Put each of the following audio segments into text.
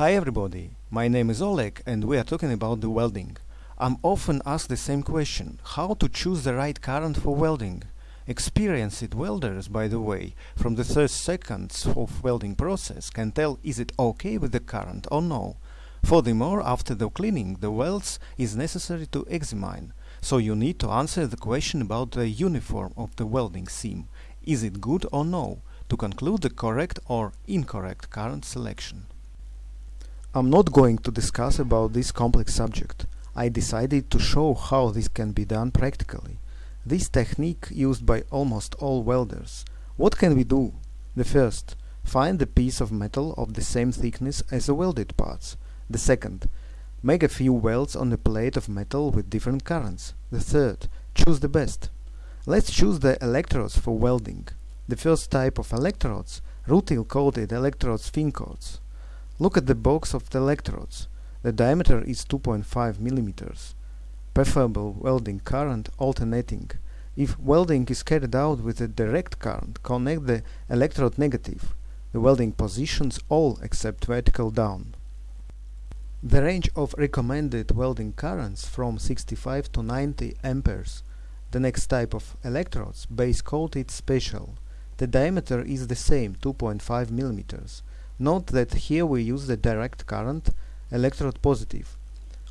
Hi everybody, my name is Oleg and we are talking about the welding. I'm often asked the same question, how to choose the right current for welding? Experienced welders, by the way, from the first seconds of welding process can tell is it okay with the current or no. Furthermore, after the cleaning the welds is necessary to examine, so you need to answer the question about the uniform of the welding seam, is it good or no, to conclude the correct or incorrect current selection. I'm not going to discuss about this complex subject. I decided to show how this can be done practically. This technique used by almost all welders. What can we do? The first, find a piece of metal of the same thickness as the welded parts. The second, make a few welds on a plate of metal with different currents. The third, choose the best. Let's choose the electrodes for welding. The first type of electrodes, rutile coated electrodes fin coats. Look at the box of the electrodes. The diameter is 2.5 millimeters. Preferable welding current alternating. If welding is carried out with a direct current, connect the electrode negative. The welding positions all except vertical down. The range of recommended welding currents from 65 to 90 amperes. The next type of electrodes, base coated special. The diameter is the same, 2.5 millimeters. Note that here we use the direct current, electrode positive.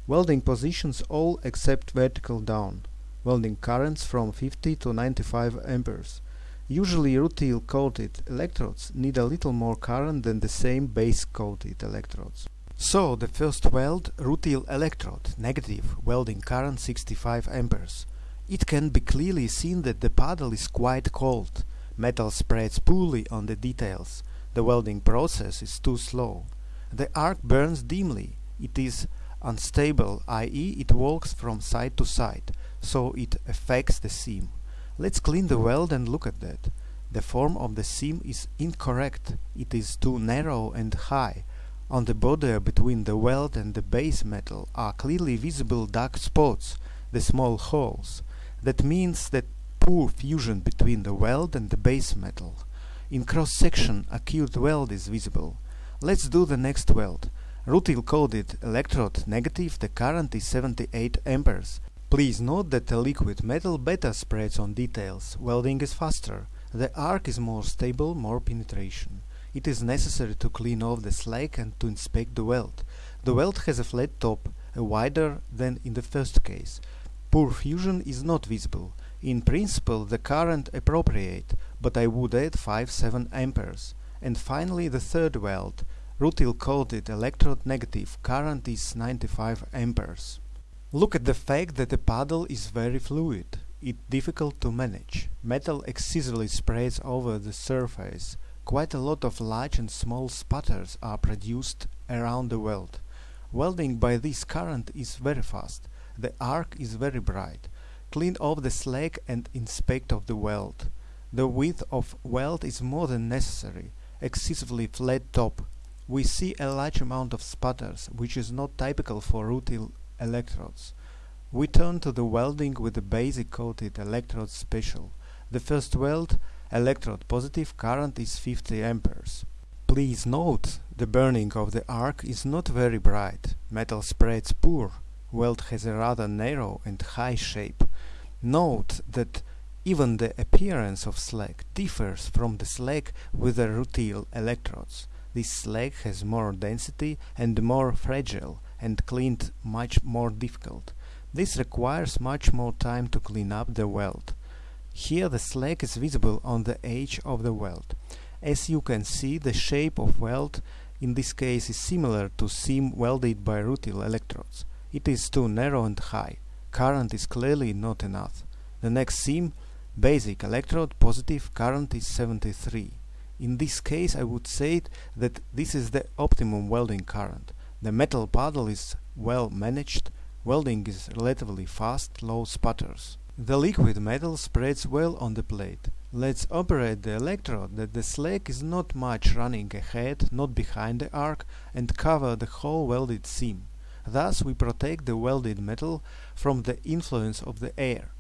Welding positions all except vertical down. Welding currents from 50 to 95 amperes. Usually rutile coated electrodes need a little more current than the same base coated electrodes. So the first weld rutile electrode, negative, welding current 65 amperes. It can be clearly seen that the paddle is quite cold. Metal spreads poorly on the details. The welding process is too slow. The arc burns dimly. It is unstable, i.e. it walks from side to side, so it affects the seam. Let's clean the weld and look at that. The form of the seam is incorrect. It is too narrow and high. On the border between the weld and the base metal are clearly visible dark spots, the small holes. That means that poor fusion between the weld and the base metal. In cross-section, acute weld is visible. Let's do the next weld. Rutile coated electrode negative, the current is 78 amperes. Please note that the liquid metal better spreads on details. Welding is faster. The arc is more stable, more penetration. It is necessary to clean off the slag and to inspect the weld. The weld has a flat top, a wider than in the first case. Poor fusion is not visible. In principle the current appropriate, but I would add 5-7 amperes. And finally the third weld, rutile coated electrode negative, current is 95 amperes. Look at the fact that the paddle is very fluid. It difficult to manage. Metal excessively spreads over the surface. Quite a lot of large and small sputters are produced around the weld. Welding by this current is very fast. The arc is very bright. Clean off the slag and inspect of the weld. The width of weld is more than necessary. Excessively flat top. We see a large amount of sputters, which is not typical for rutile electrodes. We turn to the welding with the basic coated electrode special. The first weld, electrode positive, current is 50 amperes. Please note, the burning of the arc is not very bright. Metal spreads poor. Weld has a rather narrow and high shape. Note that even the appearance of slag differs from the slag with the rutile electrodes. This slag has more density and more fragile and cleaned much more difficult. This requires much more time to clean up the weld. Here the slag is visible on the edge of the weld. As you can see, the shape of weld in this case is similar to seam welded by rutile electrodes. It is too narrow and high current is clearly not enough. The next seam, basic electrode, positive current is 73. In this case I would say that this is the optimum welding current. The metal paddle is well managed, welding is relatively fast, low sputters. The liquid metal spreads well on the plate. Let's operate the electrode that the slag is not much running ahead, not behind the arc, and cover the whole welded seam. Thus we protect the welded metal from the influence of the air.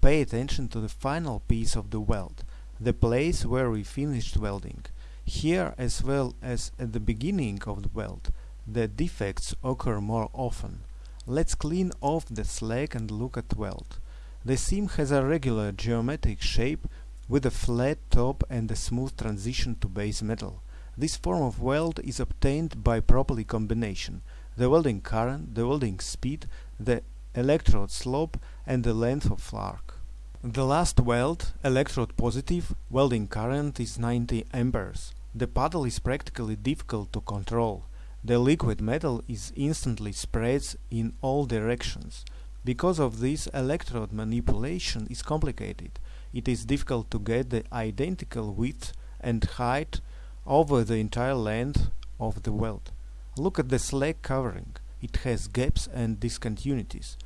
Pay attention to the final piece of the weld, the place where we finished welding. Here as well as at the beginning of the weld, the defects occur more often. Let's clean off the slag and look at weld. The seam has a regular geometric shape with a flat top and a smooth transition to base metal. This form of weld is obtained by properly combination the welding current, the welding speed, the electrode slope and the length of arc. The last weld, electrode positive, welding current is 90 amperes. The puddle is practically difficult to control. The liquid metal is instantly spreads in all directions. Because of this, electrode manipulation is complicated. It is difficult to get the identical width and height over the entire length of the weld. Look at the slag covering. It has gaps and discontinuities.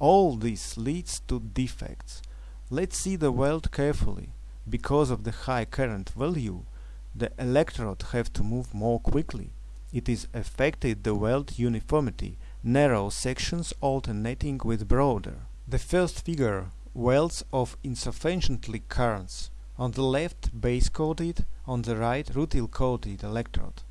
All this leads to defects. Let's see the weld carefully. Because of the high current value, the electrode have to move more quickly. It is affected the weld uniformity, narrow sections alternating with broader. The first figure welds of insufficiently currents. On the left base coated, on the right rutile coated electrode.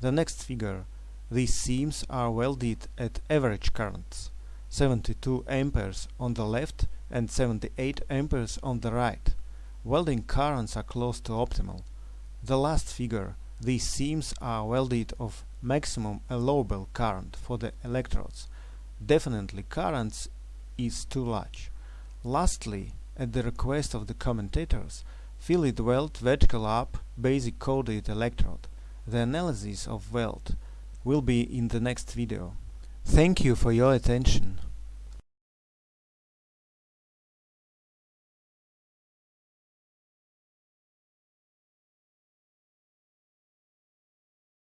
The next figure these seams are welded at average currents 72 amperes on the left and 78 amperes on the right. Welding currents are close to optimal. The last figure, these seams are welded of maximum allowable current for the electrodes. Definitely currents is too large. Lastly, at the request of the commentators, fillet weld vertical up basic coated electrode. The analysis of weld will be in the next video. Thank you for your attention.